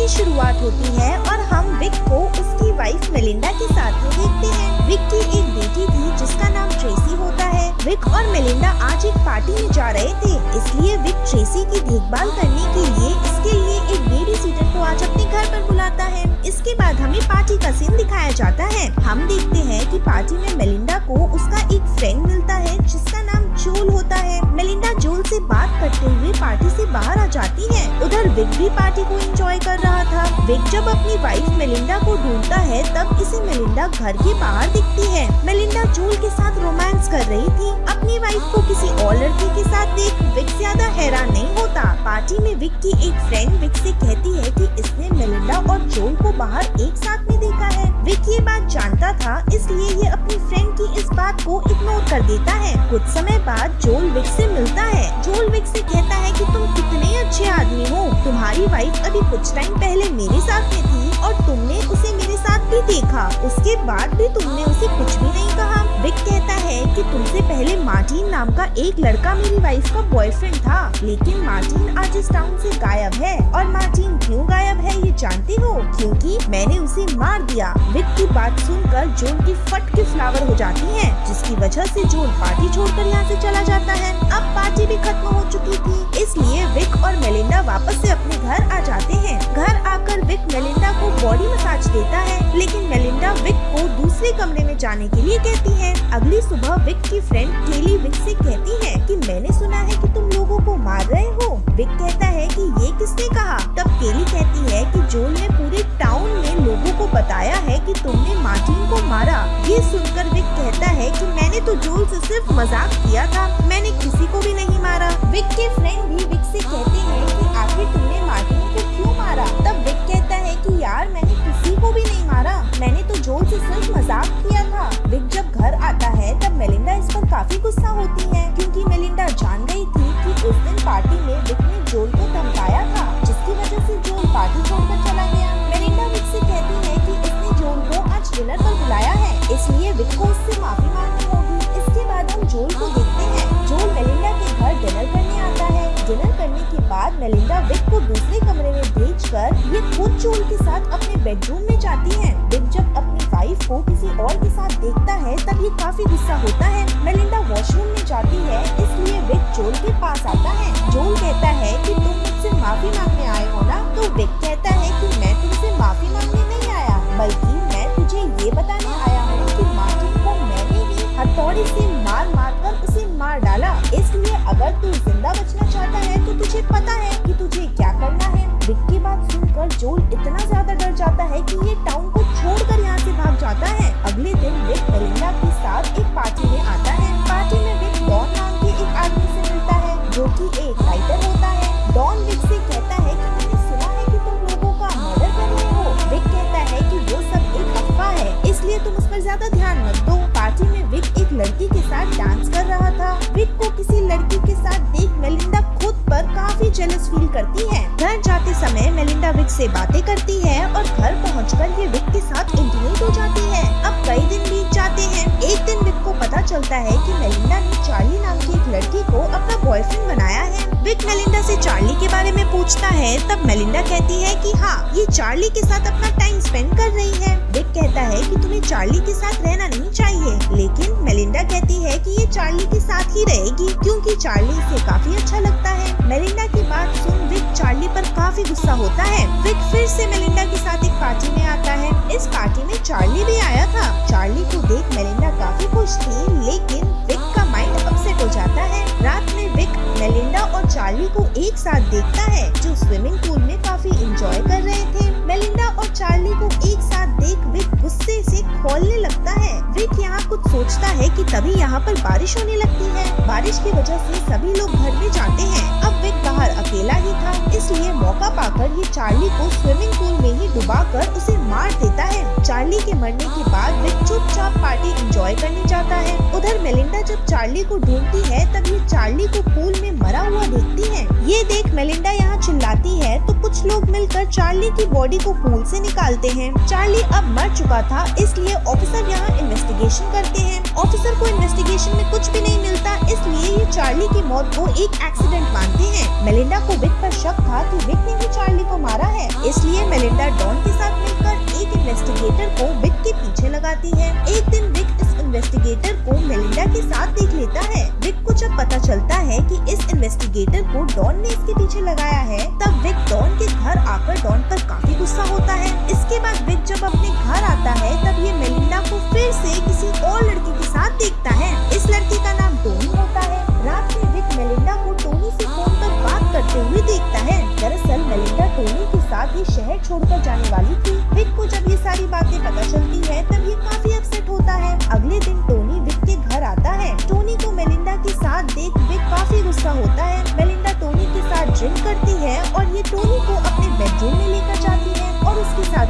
की शुरुआत होती है और हम विक को उसकी वाइफ मेलिंडा के साथ में देखते हैं। विक की एक बेटी थी, जिसका नाम ट्रेसी होता है। विक और मेलिंडा आज एक पार्टी में जा रहे थे, इसलिए विक ट्रेसी की देखभाल करने के लिए इसके लिए एक बेबी सीटर को आज अपने घर पर बुलाता है। इसके बाद हमें पार्टी का सीन दिखाया जाता है। हम देखते हैं कि पार्टी में मेलिंडा को उसका एक विक भी पार्टी को एंजॉय कर रहा था। विक जब अपनी वाइफ मेलिंडा को ढूंढता है, तब इसे मेलिंडा घर के बाहर दिखती है। मेलिंडा जोल के साथ रोमांस कर रही थी। अपनी वाइफ को किसी और लड़के के साथ देख विक ज़्यादा हैरान नहीं होता। पार्टी में विक की एक फ्रेंड विक से कहती है कि इसने मेलिंडा और जोल को बाहर एक साथ में देखा है। विक ये बात जानता था, इसलिए ये अपनी फ्रेंड की इस बात को इग्नोर कर देता है। कुछ समय बाद जोल विक से मिलता है। जोल विक से कहता है कि तुम कितने अच्छे आदमी हो। तुम्हारी वाइफ अभी कुछ टाइम पहले मेरे साथ में थी और तुमने उसे मेरे साथ भी देखा। उसके बाद भी तुमने उसे कुछ भी नहीं कहा। विक कहता है कि तुमसे पहले मार्टिन नाम का एक लड़का मेरी वाइफ का बॉयफ्रेंड था, लेकिन मार्टिन आज इस टाउन से गायब है। और मार्टिन क्यों गायब है ये जानते हो? क्योंकि मैंने उसे मार दिया। विक की बात सुनकर जोन की फट के फ्लावर हो जाती है, जिसकी वजह से जोन पार्टी छोड़कर यहाँ से चला जाने के लिए कहती है। अगली सुबह विक की फ्रेंड केली विक से कहती है कि मैंने सुना है कि तुम लोगों को मार रहे हो। विक कहता है कि ये किसने कहा? तब केली कहती है कि जोल ने पूरे टाउन में लोगों को बताया है कि तुमने मार्टिन को मारा, ये सुनकर विक कहता है कि मैंने तो जोल से सिर्फ़ मज़ाक किया था। मैंने किसी को भी नहीं मारा। विक के फ्रेंड बेडरूम में जाती है। विक जब अपनी वाइफ को किसी और के साथ देखता है तब ये काफ़ी गुस्सा होता है। मेलिंडा वॉशरूम में जाती है, इसलिए विक जोल के पास आता है। जोल कहता है कि तुम मुझसे माफ़ी मांगने आए हो ना? तो विक कहता है कि मैं तुमसे माफ़ी मांगने नहीं आया, बल्कि मैं तुझे ये बताने आया हूँ कि मार्टिन को मैंने भी हथौड़ी से मार मार कर उसे मार डाला। इसलिए अगर तू ज़िंदा बचना चाहता है तो तुझे पता है बात सुनकर जोल इतना ज़्यादा डर जाता है कि ये टाउन को छोड़कर यहाँ से भाग जाता है। अगले दिन विक मेलिंडा के साथ एक पार्टी में आता है। पार्टी में विक डॉन नाम के एक आदमी से मिलता है, जो कि एक राइटर होता है। डॉन विक से कहता है कि मैंने सुना है कि तुम लोगों का मर्डर कर रहे हो। विक कहता है कि वो सब एक अफवाह है, इसलिए तुम उस पर ज़्यादा ध्यान मत दो। पार्टी में विक एक लड़की के साथ डांस कर रहा था। विक को किसी लड़की के साथ देख मेलिंडा खुद पर काफ़ी जेलस फील करती है। से बातें करती है और घर पहुंचकर ये विक के साथ इंटीमेट हो जाती है। अब कई दिन बीत जाते हैं। एक दिन विक को पता चलता है कि मेलिंडा ने चार्ली नाम की एक लड़की को अपना बॉयफ्रेंड बनाया है। विक मेलिंडा से चार्ली के बारे में पूछता है, तब मेलिंडा कहती है कि हाँ ये चार्ली के साथ अपना टाइम स्पेंड कर रही है। विक कहता है कि तुम्हें चार्ली के साथ रहना नहीं चाहिए। लेकिन मेलिंडा कहती है कि ये चार्ली के साथ ही रहेगी, क्योंकि चार्ली इसे काफ़ी अच्छा काफ़ी गुस्सा होता है। विक फिर से मेलिंडा के साथ एक पार्टी में आता है। इस पार्टी में चार्ली भी आया था। चार्ली को देख मेलिंडा काफ़ी खुश थी, लेकिन विक का माइंड अपसेट हो जाता है। रात में विक, मेलिंडा और चार्ली को एक साथ देखता है, जो स्विमिंग पूल में काफ़ी इंजॉय कर रहे थे। मेलिंडा और चार्ली को एक साथ देख विक गुस्से से खोलने लगता है। विक यहाँ कुछ सोचता है कि तभी यहाँ पर बारिश होने लगती है। बारिश की वजह से सभी लोग घर में जाते हैं। अब विक बाहर अकेला ही था, इसलिए मौका पाकर ये चार्ली को स्विमिंग पूल में ही डुबाकर उसे मार देता है। चार्ली के मरने के बाद विक चुपचाप पार्टी एंजॉय करने जाता है। उधर मेलिंडा जब चार्ली को ढूंढती है तब ये चार्ली को पूल में मरा हुआ देखती है। ये देख मेलिंडा यहाँ चिल्लाती है तो कुछ लोग मिलकर चार्ली की बॉडी को पूल से निकालते हैं। चार्ली अब मर चुका था, इसलिए ऑफिसर यहाँ इन्वेस्टिगेशन करते हैं। ऑफिसर को इन्वेस्टिगेशन में कुछ भी नहीं मिलता, इसलिए ये चार्ली की मौत को एक एक्सीडेंट मानते हैं। मेलिंडा को विक पर शक था कि विक ने ही चार्ली को मारा है। इसलिए मेलिंडा डॉन के साथ मिलकर एक इन्वेस्टिगेटर को विक के पीछे लगाती है। एक दिन विक इस इन्वेस्टिगेटर को मेलिंडा के साथ देख लेता है। विक को जब पता चलता है कि इस इन्वेस्टिगेटर को डॉन ने इसके पीछे लगाया है, तब विक डॉन के घर आकर डॉन पर काफ़ी गुस्सा होता है। इसके बाद विक जब अपने घर आता है, तब ये मेलिंडा को फिर से किसी और लड़की के साथ देखता है। इस लड़की का नाम टोनी होता है। रात में विक मेलिंडा को टोनी से फ़ोन पर बात करते हुए देखता है। दरअसल मेलिंडा टोनी के साथ ही शहर छोड़कर जाने वाली थी। विक को जब ये सारी बातें पता चलती है, तब ये काफ़ी अपसेट होता है। अगले दिन टोनी विक के घर आता है। टोनी को मेलिंडा के साथ देख विक काफ़ी गुस्सा होता है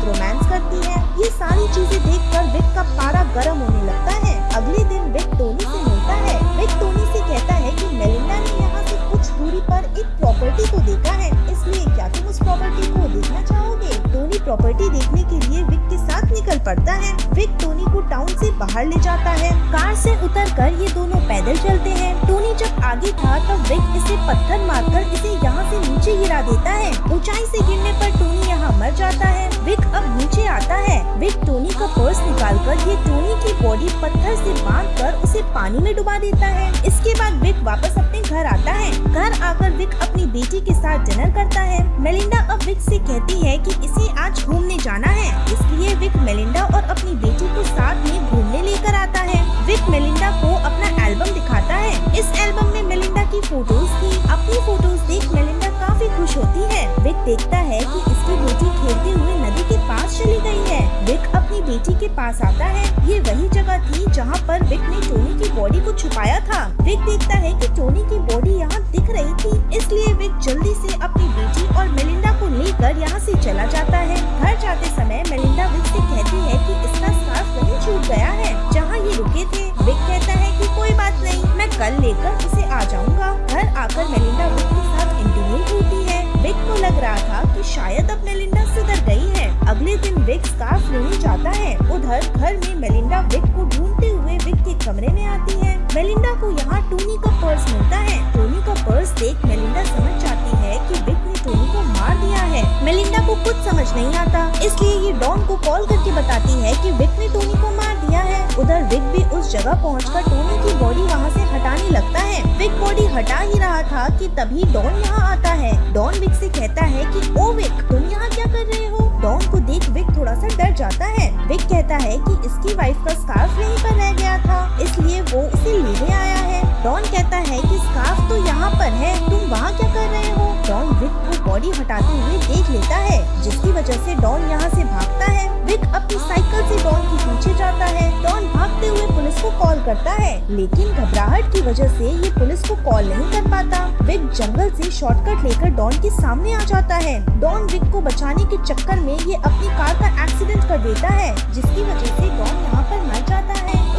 साथ रोमांस करती है। ये सारी चीज़ें देखकर विक का पारा गर्म होने लगता है। अगले दिन विक टोनी से मिलता है। विक टोनी से कहता है कि मेलिंडा ने यहाँ से कुछ दूरी पर एक प्रॉपर्टी को देखा है। इसलिए क्या तुम उस प्रॉपर्टी को देखना चाहोगे? टोनी प्रॉपर्टी देखने के लिए विक के साथ निकल पड़ता है। विक टोनी को टाउन से बाहर ले जाता है। कार से उतरकर ये दोनों पैदल चलते हैं। टोनी जब आगे था, तब विक इसे पत्थर मारकर इसे यहाँ से नीचे गिरा देता है। ऊंचाई से गिरने पर टोनी मर जाता है। विक अब नीचे आता है। विक टोनी का पर्स निकालकर ये टोनी की बॉडी पत्थर से बांधकर उसे पानी में डुबा देता है। इसके बाद विक वापस अपने घर आता है। घर आकर विक अपनी बेटी के साथ डिनर करता है। मेलिंडा अब विक से कहती है कि इसे आज घूमने जाना है। इसलिए विक मेलिंडा और अपनी बेटी को साथ में घूमने लेकर आता है। विक मेलिंडा को अपना एल्बम दिखाता है। इस एल्बम में मेलिंडा की फ़ोटोज़ थी। अपनी फ़ोटोज़ देख मेलिंडा काफ़ी खुश होती है। विक देखता है कि इसकी बेटी खेलते हुए नदी के पास चली गई है। विक अपनी बेटी के पास आता है। ये वही जगह थी जहाँ पर विक ने टोनी की बॉडी को छुपाया था। विक देखता है कि टोनी की बॉडी यहाँ दिख रही थी, इसलिए विक जल्दी से अपनी बेटी और मेलिंडा को लेकर यहाँ से चला जाता है। घर जाते समय मेलिंडा विक से कहती है कि इसका स्कार्फ कहीं छूट गया है, जहाँ ये रुके थे। विक कहता है कि कोई बात नहीं, मैं कल लेकर उसे आ जाऊँगा। घर आकर मेलिंडा कि शायद अब मेलिंडा सुधर गई है। अगले दिन विक स्कार्फ लेने जाता है। उधर घर में मेलिंडा विक को ढूंढते हुए विक के कमरे में आती है। मेलिंडा को यहाँ टोनी का पर्स मिलता है। टोनी का पर्स देख मेलिंडा समझ जाती है कि विक ने टोनी को मार दिया है। मेलिंडा को कुछ समझ नहीं आता। इसलिए ये डॉन को कॉल करके बताती है कि विक ने टोनी को मार उधर विक भी उस जगह पहुंचकर टोनी की बॉडी वहाँ से हटाने लगता है। विक बॉडी हटा ही रहा था कि तभी डॉन यहाँ आता है। डॉन विक से कहता है कि, ओ विक तुम यहाँ क्या कर रहे हो? डॉन को देख विक थोड़ा सा डर जाता है। विक कहता है कि इसकी वाइफ का स्कार्फ यहीं पर रह गया था, इसलिए वो इसे लेने आया है। डॉन कहता है कि स्कार्फ तो यहाँ पर है, तुम वहाँ क्या कर रहे हो? डॉन विक बॉडी हटाते हुए देख लेता है, जिसकी वजह से डॉन यहाँ से भागता है। विक अपनी साइकिल से डॉन के पीछे जाता है। डॉन भागते हुए पुलिस को कॉल करता है, लेकिन घबराहट की वजह से ये पुलिस को कॉल नहीं कर पाता। विक जंगल से शॉर्टकट लेकर डॉन के सामने आ जाता है। डॉन विक को बचाने के चक्कर में ये अपनी कार का एक्सीडेंट कर देता है, जिसकी वजह से डॉन यहाँ पर मर जाता है।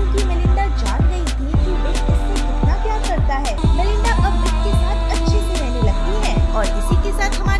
क्योंकि मेलिंडा जान गई थी कि विक इससे कितना प्यार करता है। मेलिंडा अब विक के साथ अच्छे से रहने लगती है और इसी के साथ हमारे